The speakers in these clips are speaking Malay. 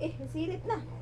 Eh, silip na.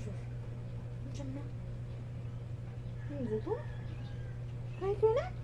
olmuşuz. Mükemmel. Ne oldu? Kayıt öyle.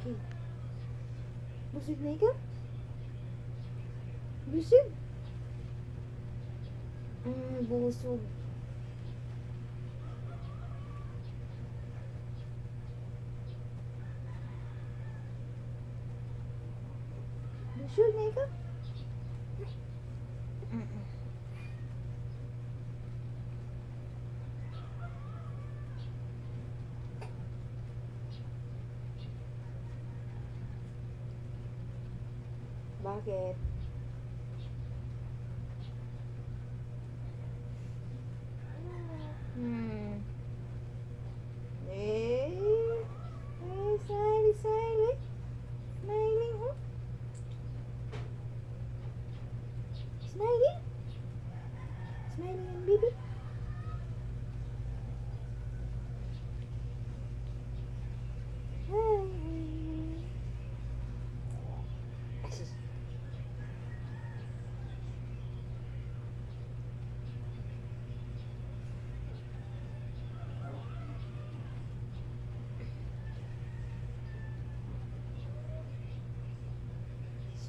Okey. Busuk naik ke? Busuk? Hmm, busuk. Busuk naik? Bakit?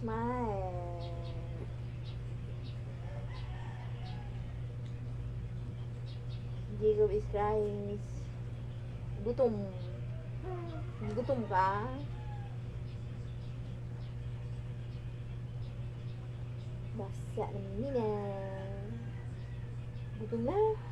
smile. Jacob is crying. Gutom. Gutom ka? Basak ni na. Gutom. Gutom na.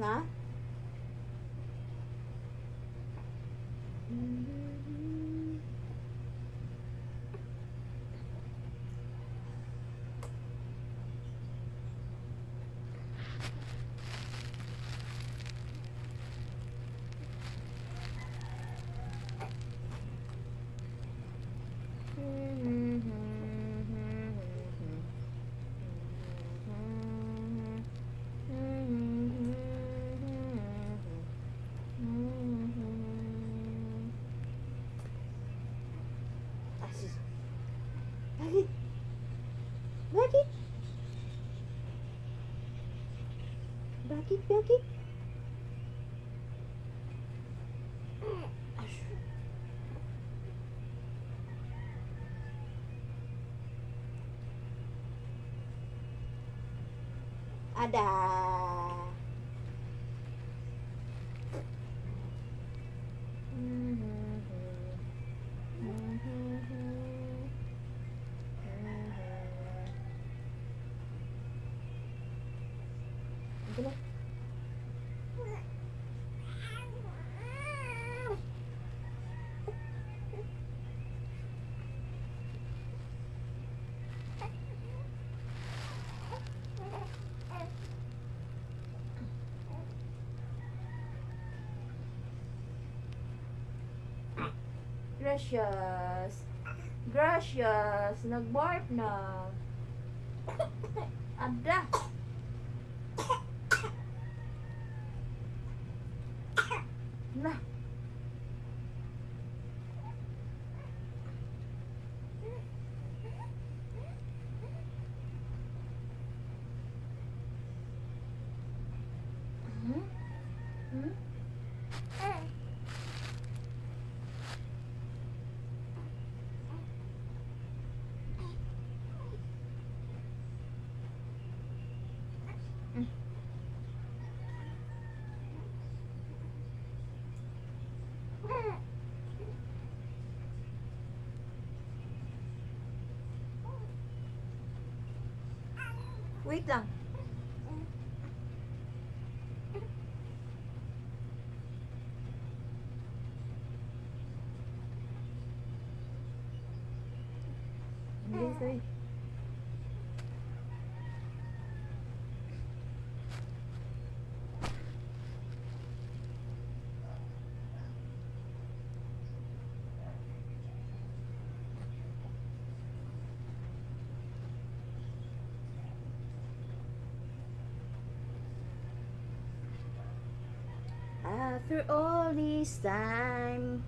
né? Ash. Ada. Gracias. Gracias. Nag-barf na. Ada. Nah. biết rằng Lucy. After all this time,